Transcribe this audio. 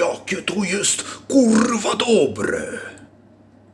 Jakie to jest kurwa dobre.